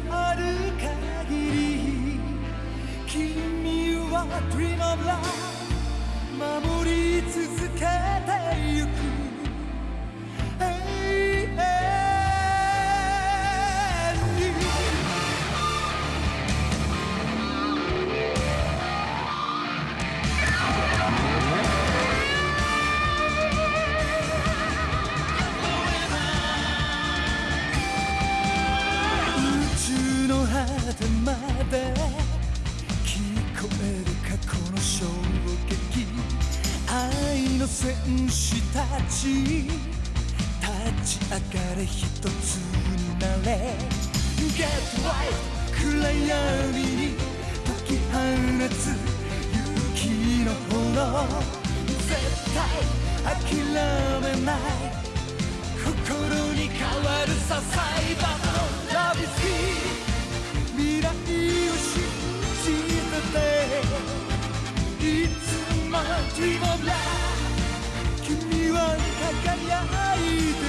のある限り君は Dream of Love 守り続けてゆく。の戦士たち。立ち上がれ一つになれ。Get right 暗闇に解き放つ勇気の炎。絶対諦めない。心に変わるさサイバーのラビス。キー未来を信じてて。いつも Dream of Love は輝いて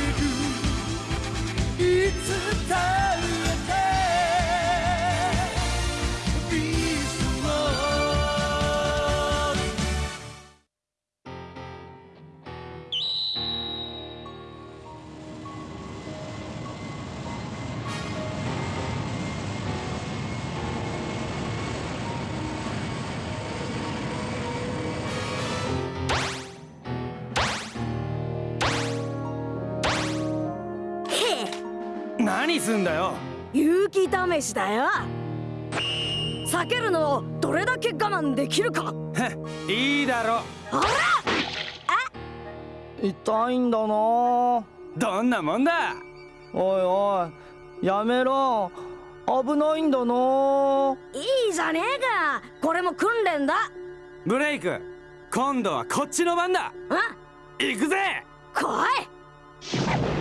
るいつだろう何すんだよ。勇気試しだよ。避けるのをどれだけ我慢できるか。いいだろ。あら？痛いんだな。どんなもんだ。おいおいやめろ。危ないんだな。いいじゃねえか。これも訓練だ。ブレイク今度はこっちの番だ。あ行くぜ。来い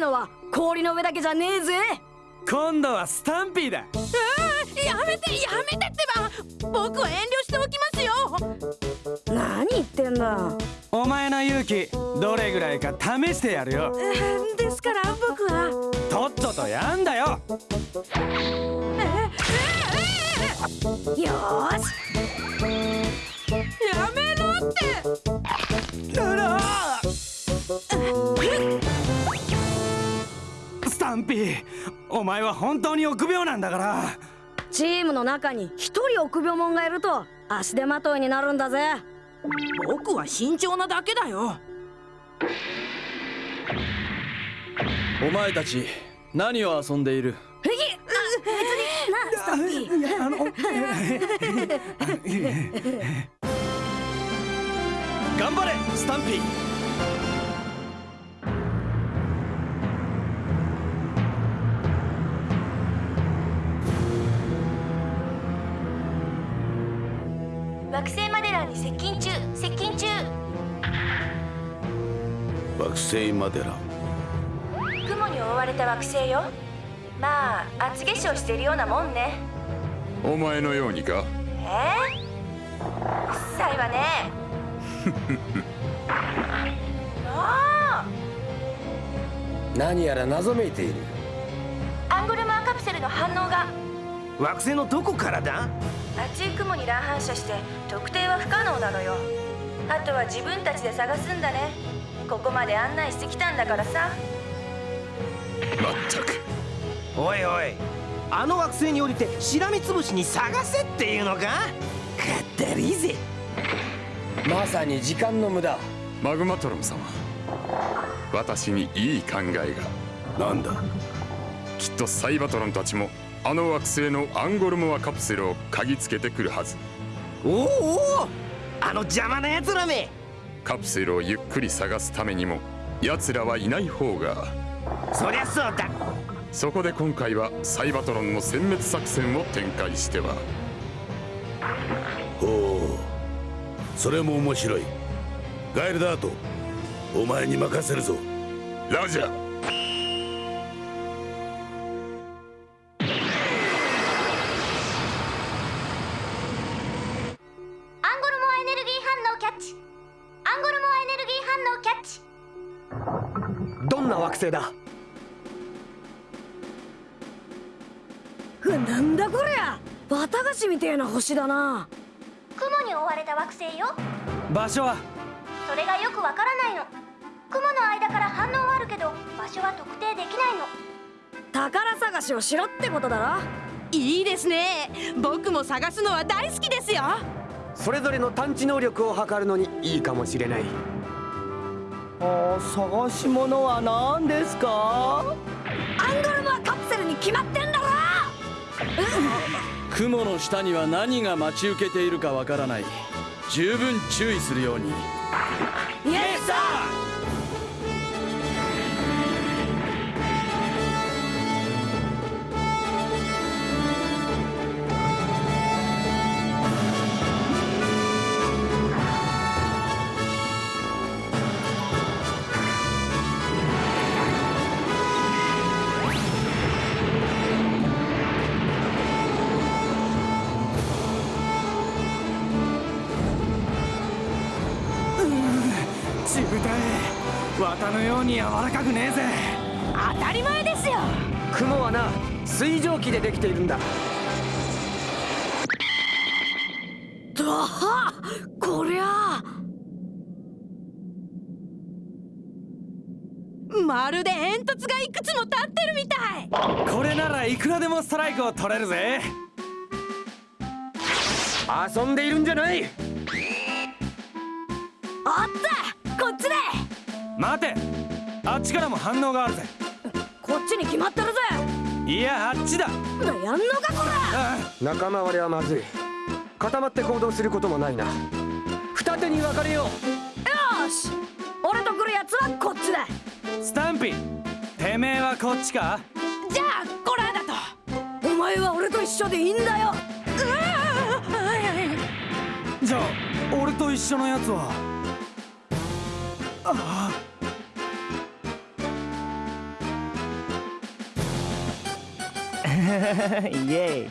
いのは氷の上だけじゃねえぜ。今度はスタンピーだ。やめてやめてってば。僕は遠慮しておきますよ。何言ってんだ。お前の勇気どれぐらいか試してやるよ。えーですから僕は。とっととやんだよ。よーし。やめろってスタンピーお前は本当に臆病なんだから。チームの中に一人臆病者がいると足手まといになるんだぜ。僕は慎重なだけだよ。お前たち何を遊んでいる？へぎなスタンピー。あの頑張れスタンピー接近中接近中。惑星マデラ雲に覆われた惑星よ。まあ厚化粧してるようなもんね。お前のようにか？え？ー、うっさいわね。あ何やら謎めいている。あアンゴルマーカプセルの反応が。惑星のどこからだ？熱い雲に乱反射して特定は不可能なのよ。あとは自分たちで探すんだね。ここまで案内してきたんだからさ。まったく。おいおい。あの惑星に降りてしらみつぶしに探せっていうのか？かったりぜ。まさに時間の無駄。マグマトロム様。私にいい考えが。なんだ？きっとサイバトロンたちもあの惑星のアンゴルモアカプセルを嗅ぎつけてくるはず。おおあの邪魔な奴らめ。カプセルをゆっくり探すためにも奴らはいない方が。そりゃそうだ。そこで今回はサイバトロンの殲滅作戦を展開しては。ほうそれも面白いガエルダートお前に任せるぞラジャーどんな惑星だ？ふなんだこりゃ！綿菓子みてえな星だな。雲に覆われた惑星よ。場所は？それがよくわからないの。雲の間から反応はあるけど場所は特定できないの。宝探しをしろってことだろ？いいですね。僕も探すのは大好きですよ。それぞれの探知能力を測るのにいいかもしれないあー探し物は何ですか？アンゴルモアカプセルに決まってんだろ！雲の下には何が待ち受けているかわからない。十分注意するように綿のように柔らかくねえぜ。当たり前ですよ。雲はな水蒸気でできているんだ。だはこりゃ。まるで煙突がいくつも立ってるみたい。これならいくらでもストライクを取れるぜ。遊んでいるんじゃない。あったこっちで待て。あっちからも反応があるぜ。こっちに決まってるぜ。いやあっちだ。やんのかこら。あ仲間割れはまずい。固まって行動することもないな。二手に分かれよう。よし。俺と来るやつはこっちだ。スタンピーてめえはこっちか？じゃあコラーだと。お前は俺と一緒でいいんだよ。じゃあ俺と一緒のやつは？あイエイ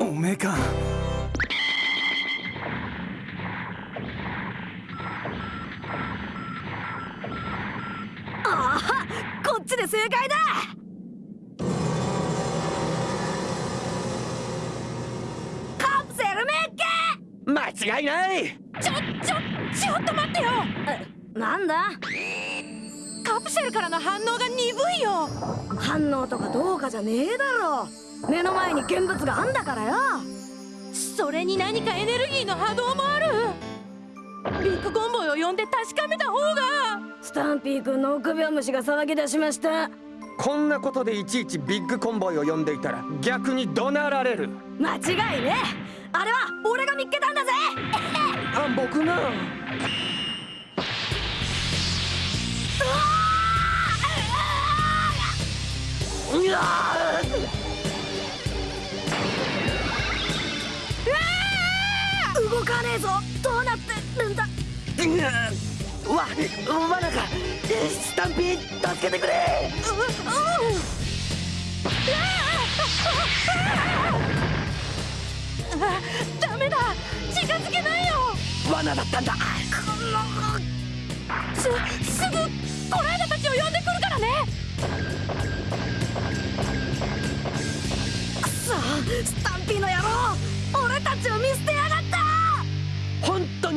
あおめえかああこっちで正解だ!カプセルメッケ!間違いないちょちょちょっと待ってよ!なんだ?カプセルからの反応が鈍いよ。反応とかどうかじゃねえだろ。目の前に現物があんだからよ。それに何かエネルギーの波動もある。ビッグコンボイを呼んで確かめた方が。スタンピー君の臆病虫が騒ぎ出しました。こんなことでいちいちビッグコンボイを呼んでいたら逆に怒鳴られる。間違いねあれは俺が見っけたんだぜ。あ僕が？動かねえぞ！どうなってるんだ！わわなかスタンピー助けてくれ！あダメだ！近づけないよ！罠だったんだ。すすぐコラー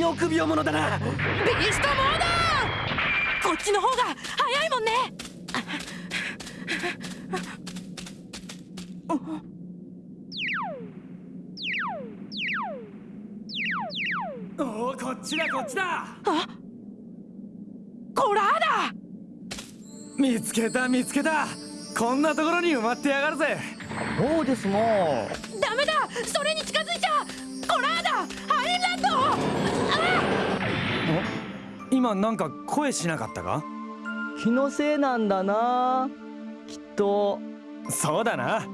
臆病者だなビーストモードこっちの方が早いもんねおおこっちだこっちだコラーダ見つけた見つけたこんなところに埋まってやがるぜそうですなダメだそれに近づいちゃコラーダハイランド今なんか声しなかったか？気のせいなんだなきっと。そうだな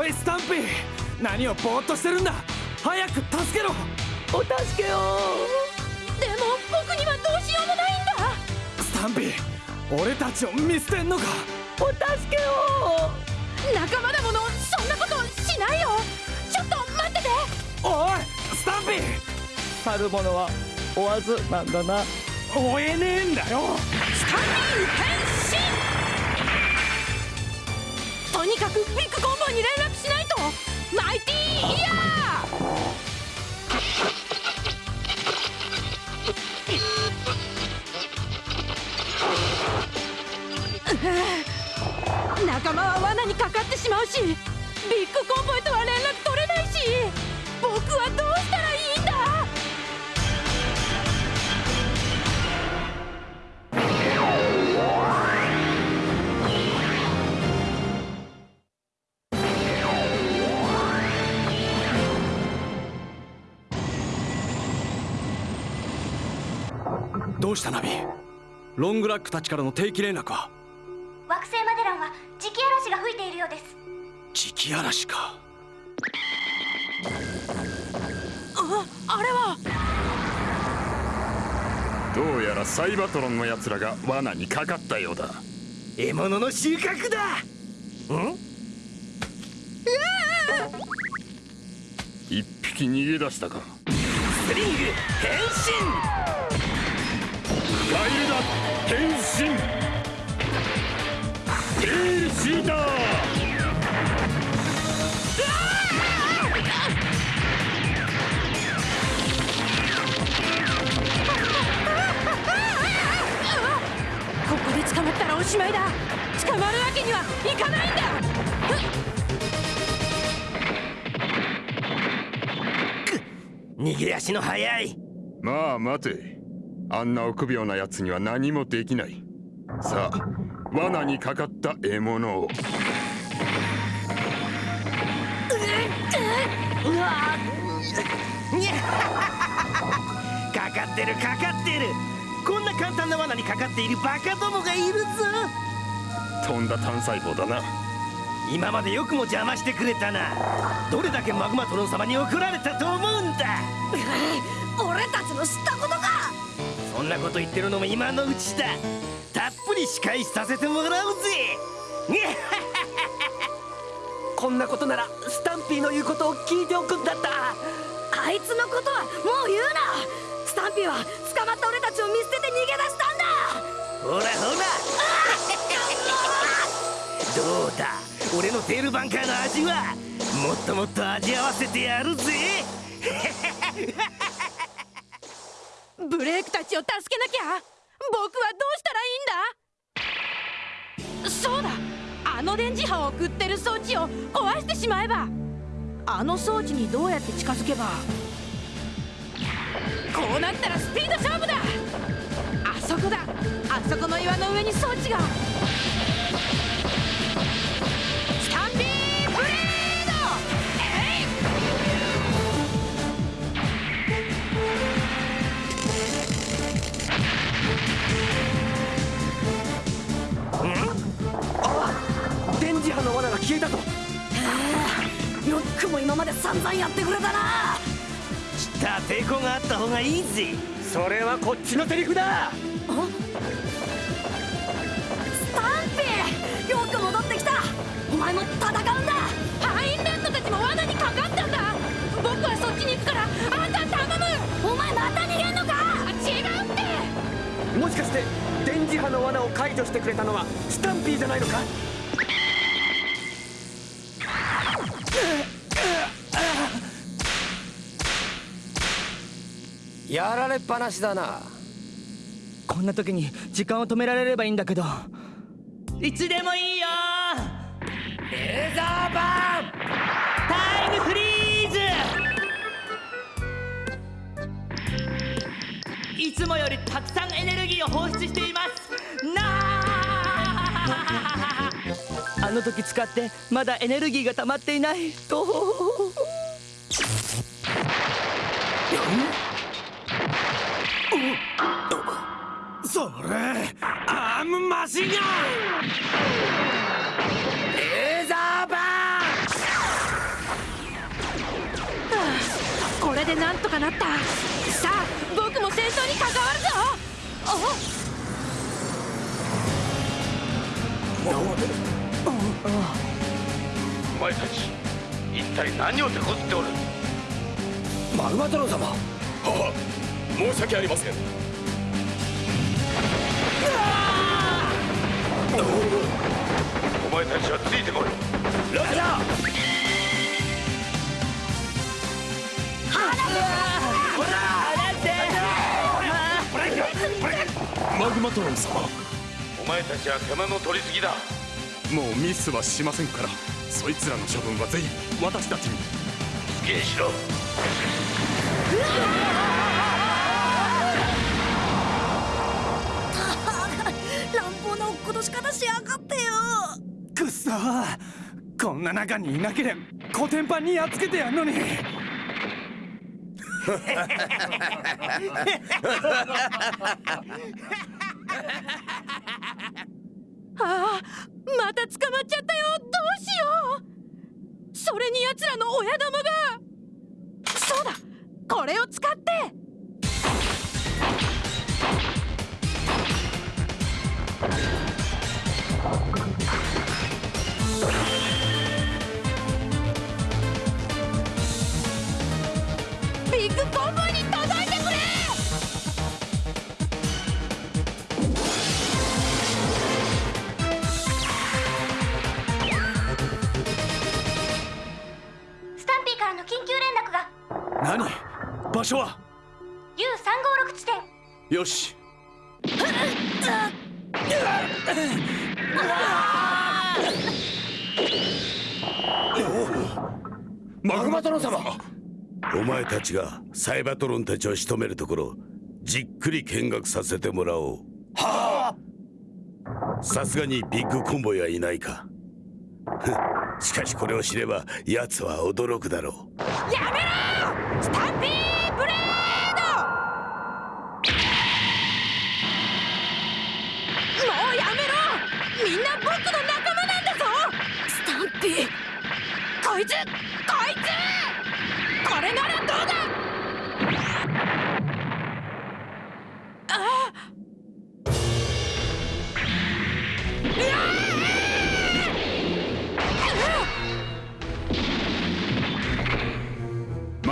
おいスタンピー。何をぼーっとしてるんだ。早く助けろ。お助けを。僕にはどうしようもないんだ。スタンピー俺たちを見捨てんのか。お助けを。仲間だものそんなことしないよ。ちょっと待ってて。おいスタンピー。去る者は追わずなんだな。追えねえんだよ。スタンピー変身。とにかくビッグコンボイに連絡マイティーイヤー！仲間は罠にかかってしまうしビッグコンボイとは連絡取れないし僕はどうどうしたナビ？ロングラックたちからの定期連絡は？惑星マデランは磁気嵐が吹いているようです。磁気嵐か。ああれは！どうやらサイバトロンのやつらが罠にかかったようだ。獲物の収穫だ！ん？一匹逃げ出したか。スリング変身変身。エールシーターここで捕まったらおしまいだ。捕まるわけにはいかないんだ。逃げ足の速い。まあ待てあんな臆病なやつには何もできない。さあ罠にかかった獲物を。に ゃかかってるかかってる。こんな簡単な罠にかかっているバカどもがいるぞ。飛んだ単細胞だな。今までよくも邪魔してくれたな。どれだけマグマトロン様に怒られたと思うんだ。俺たちの知ったことかなこと言ってるのも今のうちだ。たっぷり仕返しさせてもらうぜ。こんなことならスタンピーの言うことを聞いておくんだった。あいつのことはもう言うな。スタンピーは捕まった俺たちを見捨てて逃げ出したんだ。ほらほら。どうだ？俺のテールバンカーの味はもっともっと味合わせてやるぜ ブレイクたちを助けなきゃ。僕はどうしたらいいんだ？そうだ。あの電磁波を送ってる装置を壊してしまえば。あの装置にどうやって近づけば。こうなったらスピード勝負だ。あそこだ。あそこの岩の上に装置が。電磁波の罠が消えたと。よくも今まで散々やってくれたな。知った抵抗があった方がいいぜ。それはこっちのセリフだ。スタンピー！よく戻ってきた。お前も戦うんだ。ハインランドたちも罠にかかったんだ。僕はそっちに行くからあんた頼む。お前また逃げんのか？違うって。もしかして電磁波の罠を解除してくれたのはスタンピーじゃないのか？やられっぱなしだな。こんな時に時間を止められればいいんだけど。いつでもいいよ。レーザーバーン。タイムフリーズ。いつもよりたくさんエネルギーを放出しています。なあ。あの時使ってまだエネルギーが溜まっていない。とムマシガンレーザーバーンこれでなんとかなった。さあ僕も戦争に関わるぞ。お前たち一体何を手こずっておる？マグマ太郎様。はは。申し訳ありません。お前たちはついてこい。ラジャー！マグマトロン様お前たちは手間の取りすぎだ。もうミスはしませんから。そいつらの処分はぜひ私たちに。好きにしろ。乱ことし方しやがってよ。くっそー。こんな中にいなければコテンパンにやっつけてやんのに。ああまた捕まっちゃったよ。どうしよう。それに奴らの親玉が。そうだ。これを使ってに届いてくれスタンピーからの緊急連絡が。何？場所は？U356 地点。よし。マグマ太郎様お前たちがサイバトロンたちを仕留めるところじっくり見学させてもらおう。はあ。さすがにビッグコンボイはいないか。しかしこれを知れば奴は驚くだろう。やめろスタンピーブレード！もうやめろ！みんな僕の仲間なんだぞ！スタンピーこいつ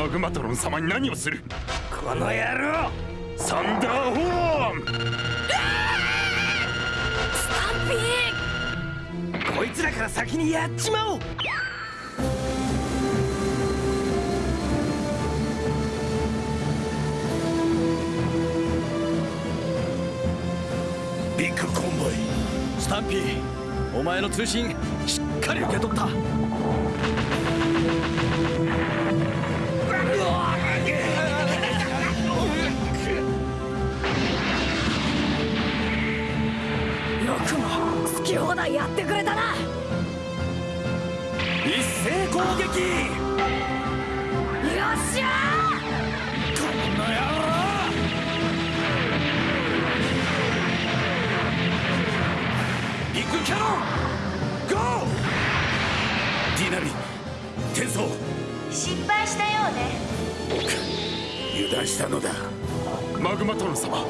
マグマトロン様に何をする？この野郎！サンダーホーン！スタンピーこいつらから先にやっちまおう！ビッグコンボイ。スタンピーお前の通信しっかり受け取ったってくれたな！一斉攻撃！よっしゃビッグキャノン！ゴー！ディナビ転送！失敗したようね。油断したのだ。マグマトロン様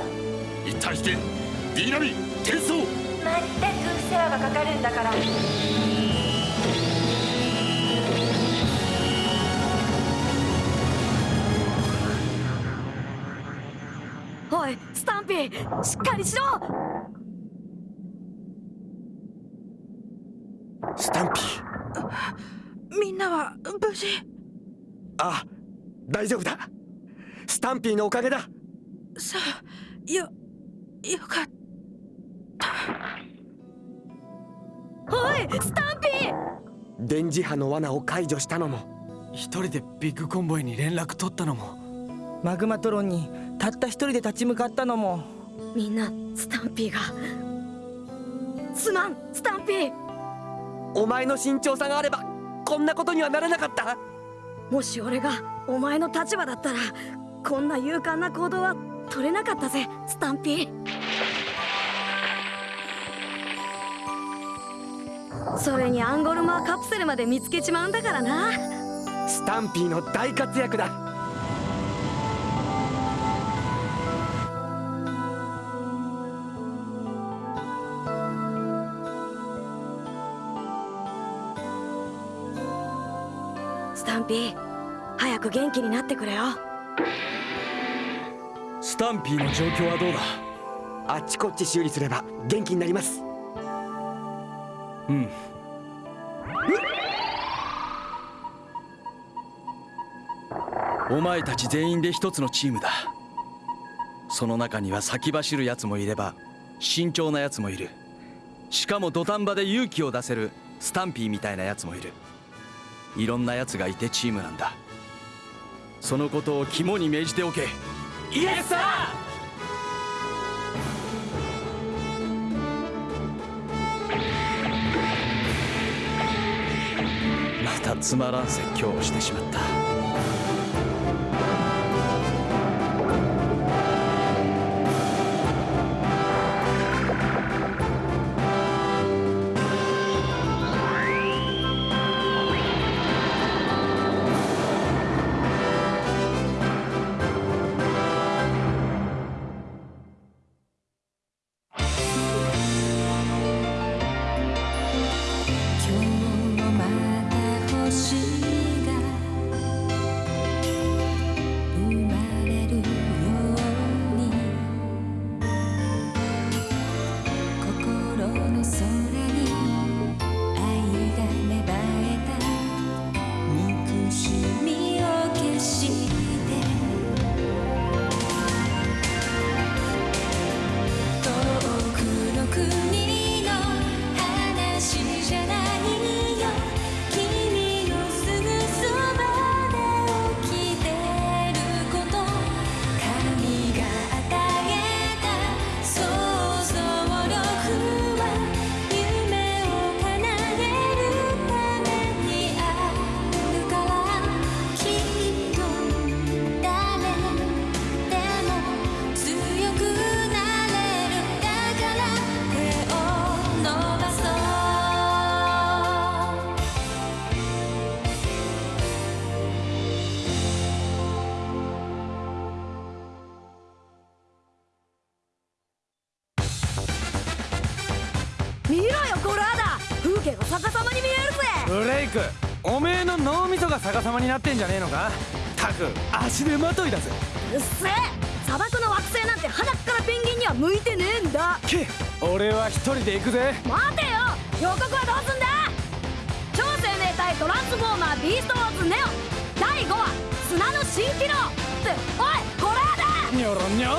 一旦引けディーナビ転送！まったくがかかるんだから。おいスタンピーしっかりしろ。スタンピー。みんなは無事？あ大丈夫だ。スタンピーのおかげだ。さあよよかったおいスタンピー！電磁波の罠を解除したのも。一人でビッグコンボイに連絡取ったのも。マグマトロンにたった一人で立ち向かったのも。みんなスタンピーが。すまんスタンピー！お前の慎重さがあればこんなことにはならなかった。もし俺がお前の立場だったらこんな勇敢な行動は取れなかったぜスタンピーそれにアンゴルマーカプセルまで見つけちまうんだからな。スタンピーの大活躍だ。スタンピー早く元気になってくれよ。スタンピーの状況はどうだ？あっちこっち修理すれば元気になります。うん。お前たち全員で一つのチームだ。その中には先走る奴もいれば慎重な奴もいる。しかも土壇場で勇気を出せるスタンピーみたいな奴もいる。いろんな奴がいてチームなんだ。そのことを肝に銘じておけ。イエスサーたつまらん説教をしてしまった。おめえの脳みそが逆さまになってんじゃねえのか？たく足手まといだぜ。うっせえ。砂漠の惑星なんて鼻からペンギンには向いてねえんだ。け俺は一人で行くぜ。待てよ。予告はどうすんだ？超生命体トランスフォーマービーストウォーズネオ。第5話砂の新機能っておいコラーダニョロニョロ